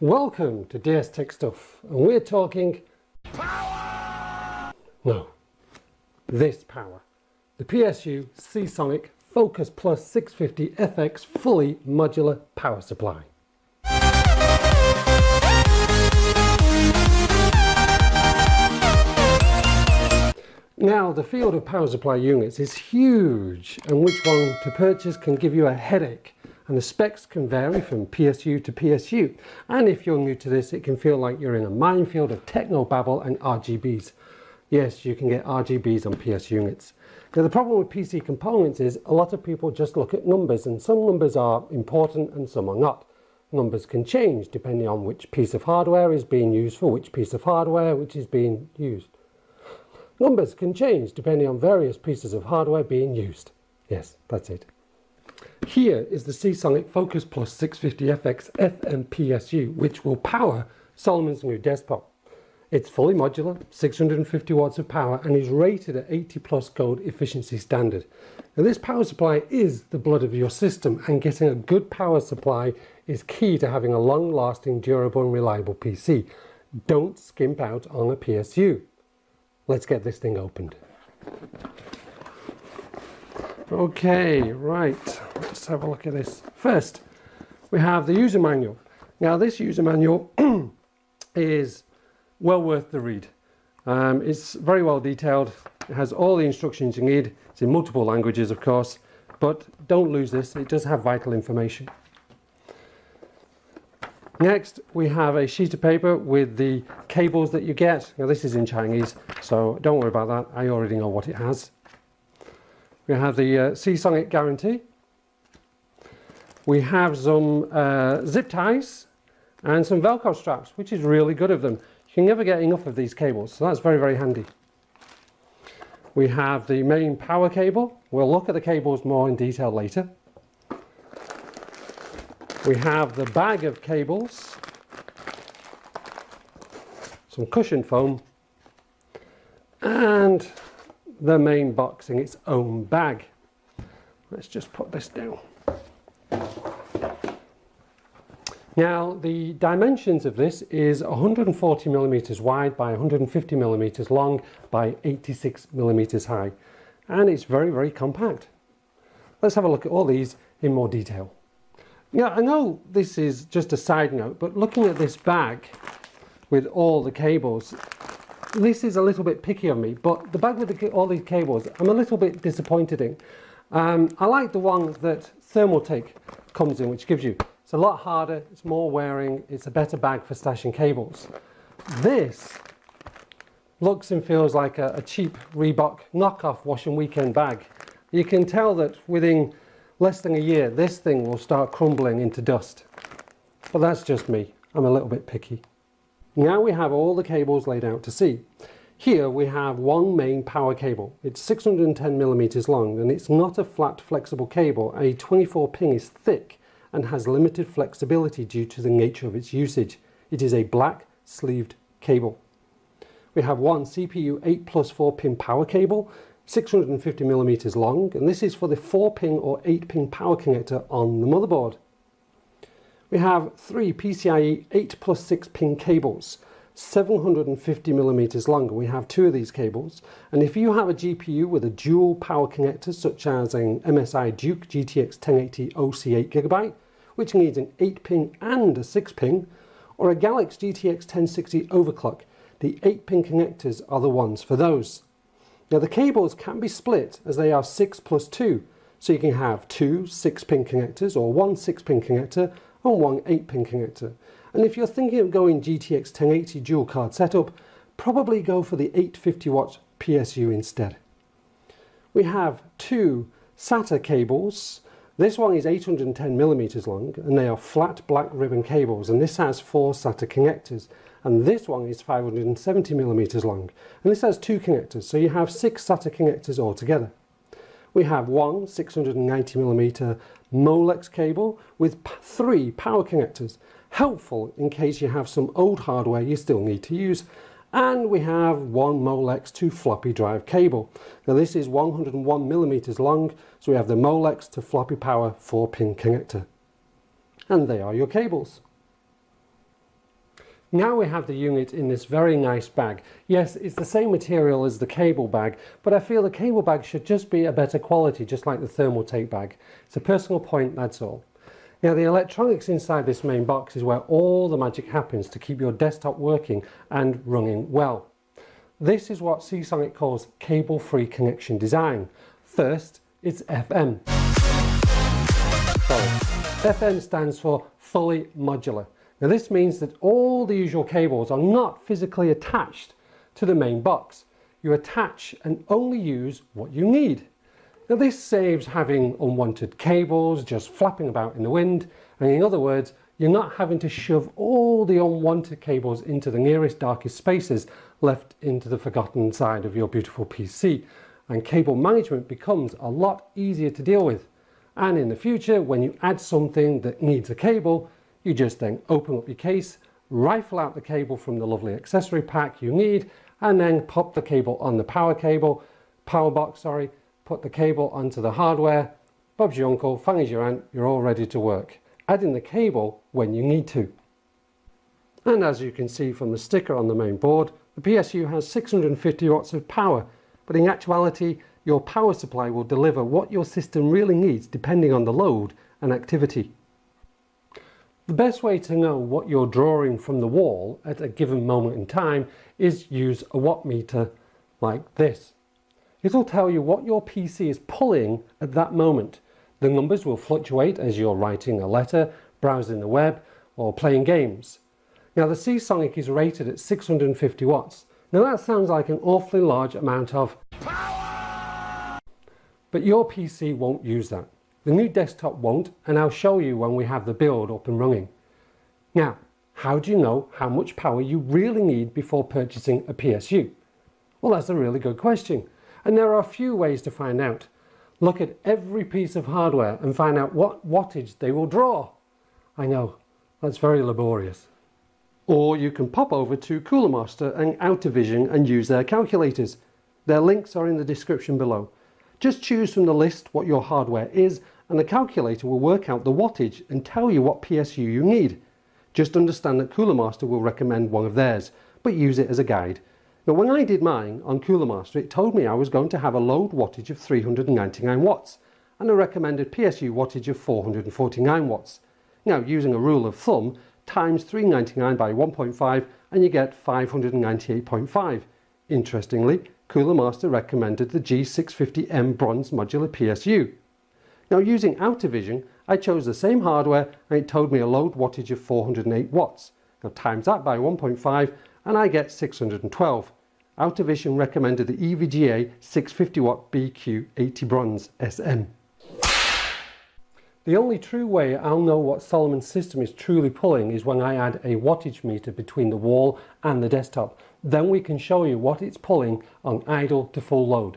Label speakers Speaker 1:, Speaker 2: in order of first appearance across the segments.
Speaker 1: Welcome to DS Tech Stuff and we're talking power! No, this power. The PSU Seasonic Focus Plus 650 FX fully modular power supply. Now the field of power supply units is huge and which one to purchase can give you a headache and the specs can vary from PSU to PSU and if you're new to this it can feel like you're in a minefield of techno babble and RGBs. Yes you can get RGBs on PS units. Now the problem with PC components is a lot of people just look at numbers and some numbers are important and some are not. Numbers can change depending on which piece of hardware is being used for which piece of hardware which is being used. Numbers can change depending on various pieces of hardware being used. Yes, that's it. Here is the Seasonic Focus Plus 650FX FMPSU which will power Solomon's new desktop. It's fully modular, 650 watts of power and is rated at 80 plus gold efficiency standard. Now this power supply is the blood of your system and getting a good power supply is key to having a long lasting, durable and reliable PC. Don't skimp out on a PSU. Let's get this thing opened. Okay, right, let's have a look at this. First, we have the user manual. Now this user manual is well worth the read. Um, it's very well detailed, it has all the instructions you need, it's in multiple languages of course, but don't lose this, it does have vital information. Next we have a sheet of paper with the cables that you get. Now this is in Chinese so don't worry about that, I already know what it has. We have the uh, Seasonic guarantee. We have some uh, zip ties and some velcro straps which is really good of them. You can never get enough of these cables so that's very very handy. We have the main power cable. We'll look at the cables more in detail later. We have the bag of cables, some cushion foam and the main box in its own bag. Let's just put this down. Now the dimensions of this is 140 millimeters wide by 150 millimeters long by 86 millimeters high and it's very very compact. Let's have a look at all these in more detail. Yeah, I know this is just a side note, but looking at this bag with all the cables, this is a little bit picky of me, but the bag with the, all these cables, I'm a little bit disappointed in. Um, I like the one that Thermaltake comes in, which gives you, it's a lot harder, it's more wearing, it's a better bag for stashing cables. This looks and feels like a, a cheap Reebok knockoff wash and weekend bag. You can tell that within less than a year this thing will start crumbling into dust. But that's just me, I'm a little bit picky. Now we have all the cables laid out to see. Here we have one main power cable. It's 610 millimeters long and it's not a flat flexible cable. A 24 pin is thick and has limited flexibility due to the nature of its usage. It is a black sleeved cable. We have one CPU 8 plus 4 pin power cable 650 millimeters long and this is for the 4 pin or 8 pin power connector on the motherboard. We have three PCIe 8 plus 6 pin cables 750 millimeters long we have two of these cables and if you have a GPU with a dual power connector such as an MSI Duke GTX 1080 OC8 gigabyte which needs an 8 pin and a 6 pin or a Galax GTX 1060 overclock the 8 pin connectors are the ones for those. Now the cables can be split as they are 6 plus 2. So you can have two 6 pin connectors or one 6 pin connector and one 8 pin connector. And if you're thinking of going GTX 1080 dual card setup, probably go for the 850 watt PSU instead. We have two SATA cables. This one is 810 millimeters long and they are flat black ribbon cables and this has four SATA connectors and this one is 570 millimeters long and this has two connectors so you have six SATA connectors altogether. We have one 690 millimeter Molex cable with three power connectors helpful in case you have some old hardware you still need to use and we have one Molex to floppy drive cable. Now this is 101 millimeters long so we have the Molex to floppy power 4 pin connector and they are your cables. Now we have the unit in this very nice bag. Yes, it's the same material as the cable bag, but I feel the cable bag should just be a better quality, just like the Thermaltake bag. It's a personal point, that's all. Now the electronics inside this main box is where all the magic happens to keep your desktop working and running well. This is what Seasonic calls cable-free connection design. First, it's FM. Sorry. FM stands for fully modular. Now this means that all the usual cables are not physically attached to the main box. You attach and only use what you need. Now this saves having unwanted cables just flapping about in the wind and in other words you're not having to shove all the unwanted cables into the nearest darkest spaces left into the forgotten side of your beautiful PC and cable management becomes a lot easier to deal with and in the future when you add something that needs a cable you just then open up your case, rifle out the cable from the lovely accessory pack you need, and then pop the cable on the power cable, power box, sorry, put the cable onto the hardware, Bob's your uncle, Fanny's your aunt, you're all ready to work. Add in the cable when you need to. And as you can see from the sticker on the main board, the PSU has 650 watts of power, but in actuality, your power supply will deliver what your system really needs depending on the load and activity. The best way to know what you're drawing from the wall at a given moment in time is use a watt meter like this. It'll tell you what your PC is pulling at that moment. The numbers will fluctuate as you're writing a letter, browsing the web or playing games. Now the Seasonic is rated at 650 watts. Now that sounds like an awfully large amount of power! But your PC won't use that. The new desktop won't and I'll show you when we have the build up and running. Now, how do you know how much power you really need before purchasing a PSU? Well, that's a really good question. And there are a few ways to find out. Look at every piece of hardware and find out what wattage they will draw. I know, that's very laborious. Or you can pop over to Cooler Master and Outervision and use their calculators. Their links are in the description below. Just choose from the list what your hardware is and the calculator will work out the wattage and tell you what PSU you need. Just understand that Cooler Master will recommend one of theirs, but use it as a guide. Now when I did mine on Cooler Master it told me I was going to have a load wattage of 399 watts and a recommended PSU wattage of 449 watts. Now using a rule of thumb times 399 by 1.5 and you get 598.5. Interestingly, Cooler Master recommended the G650M Bronze Modular PSU. Now using Outervision, I chose the same hardware and it told me a load wattage of 408 watts. Now times that by 1.5 and I get 612. Outervision recommended the EVGA 650 watt BQ80 Bronze SM. The only true way I'll know what Solomon's system is truly pulling is when I add a wattage meter between the wall and the desktop. Then we can show you what it's pulling on idle to full load.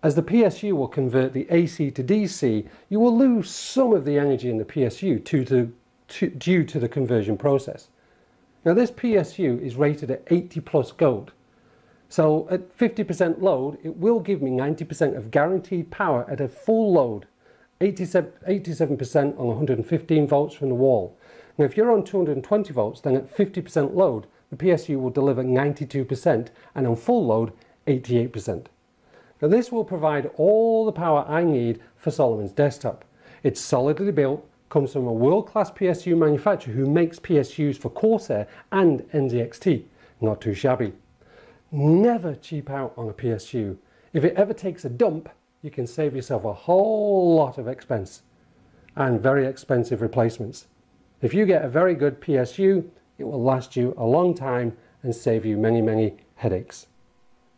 Speaker 1: As the PSU will convert the AC to DC, you will lose some of the energy in the PSU to, to, to, due to the conversion process. Now this PSU is rated at 80 plus gold. So at 50% load, it will give me 90% of guaranteed power at a full load, 87% on 115 volts from the wall. Now if you're on 220 volts, then at 50% load, the PSU will deliver 92% and on full load, 88%. Now this will provide all the power I need for Solomon's desktop. It's solidly built, comes from a world-class PSU manufacturer who makes PSUs for Corsair and NZXT. Not too shabby. Never cheap out on a PSU. If it ever takes a dump, you can save yourself a whole lot of expense and very expensive replacements. If you get a very good PSU, it will last you a long time and save you many, many headaches.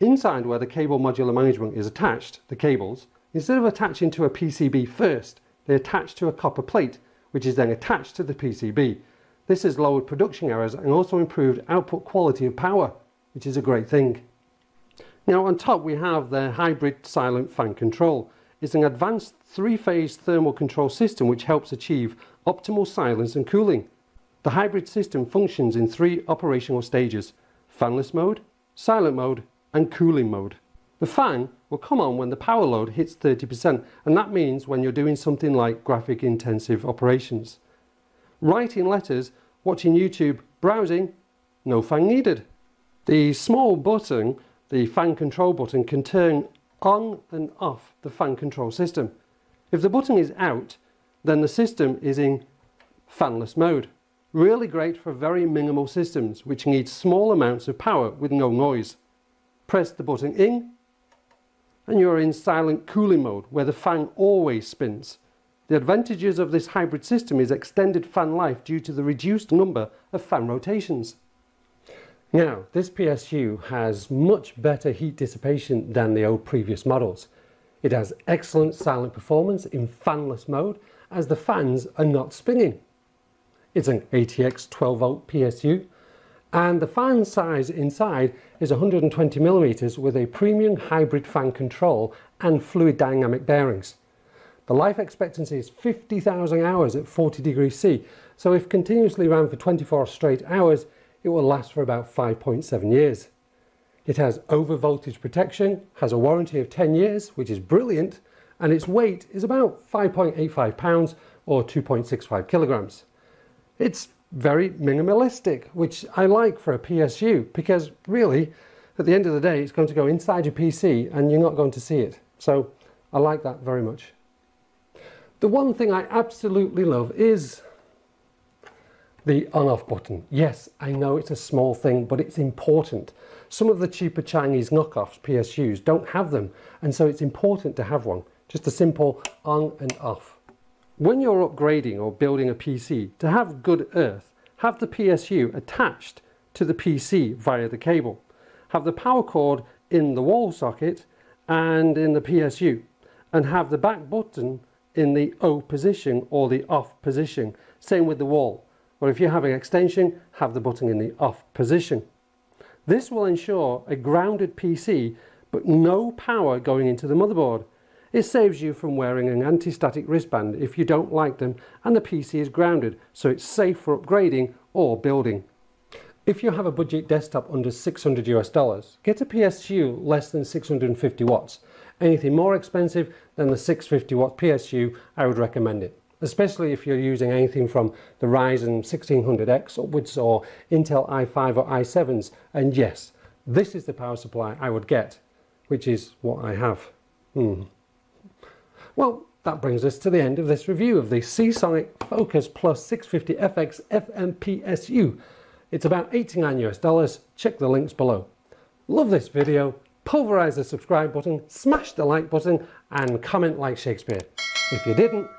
Speaker 1: Inside where the cable modular management is attached, the cables, instead of attaching to a PCB first, they attach to a copper plate, which is then attached to the PCB. This has lowered production errors and also improved output quality of power, which is a great thing. Now on top we have the hybrid silent fan control. It's an advanced three-phase thermal control system which helps achieve optimal silence and cooling. The hybrid system functions in three operational stages, fanless mode, silent mode and cooling mode. The fan will come on when the power load hits 30% and that means when you're doing something like graphic intensive operations. Writing letters, watching YouTube, browsing, no fan needed. The small button, the fan control button, can turn on and off the fan control system. If the button is out, then the system is in fanless mode. Really great for very minimal systems which need small amounts of power with no noise. Press the button in and you're in silent cooling mode where the fan always spins. The advantages of this hybrid system is extended fan life due to the reduced number of fan rotations. Now, this PSU has much better heat dissipation than the old previous models. It has excellent silent performance in fanless mode as the fans are not spinning. It's an ATX 12 volt PSU and the fan size inside is 120 millimeters with a premium hybrid fan control and fluid dynamic bearings. The life expectancy is 50,000 hours at 40 degrees C, so if continuously ran for 24 straight hours, it will last for about 5.7 years. It has over voltage protection, has a warranty of 10 years, which is brilliant, and its weight is about 5.85 pounds or 2.65 kilograms. It's very minimalistic, which I like for a PSU because really, at the end of the day, it's going to go inside your PC and you're not going to see it. So I like that very much. The one thing I absolutely love is the on-off button. Yes, I know it's a small thing, but it's important. Some of the cheaper Chinese knockoffs, PSUs, don't have them, and so it's important to have one. Just a simple on and off. When you're upgrading or building a PC, to have good earth, have the PSU attached to the PC via the cable. Have the power cord in the wall socket and in the PSU and have the back button in the O position or the off position. Same with the wall. Or if you have an extension, have the button in the off position. This will ensure a grounded PC but no power going into the motherboard. It saves you from wearing an anti-static wristband if you don't like them and the PC is grounded so it's safe for upgrading or building. If you have a budget desktop under 600 US dollars, get a PSU less than 650 watts. Anything more expensive than the 650 watt PSU, I would recommend it. Especially if you're using anything from the Ryzen 1600X upwards or Intel i5 or i7s. And yes, this is the power supply I would get, which is what I have. Hmm. Well, that brings us to the end of this review of the Seasonic Focus Plus 650FX FMPSU. It's about 89 US dollars. Check the links below. Love this video. Pulverize the subscribe button, smash the like button and comment like Shakespeare. If you didn't,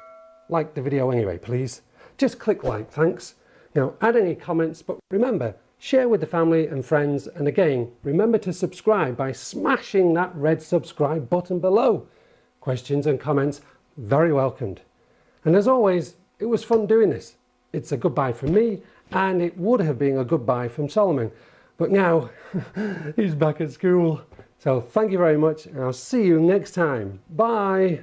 Speaker 1: like the video anyway please. Just click like, thanks. Now add any comments but remember share with the family and friends and again remember to subscribe by smashing that red subscribe button below. Questions and comments very welcomed. And as always, it was fun doing this. It's a goodbye from me, and it would have been a goodbye from Solomon. But now, he's back at school. So thank you very much, and I'll see you next time. Bye.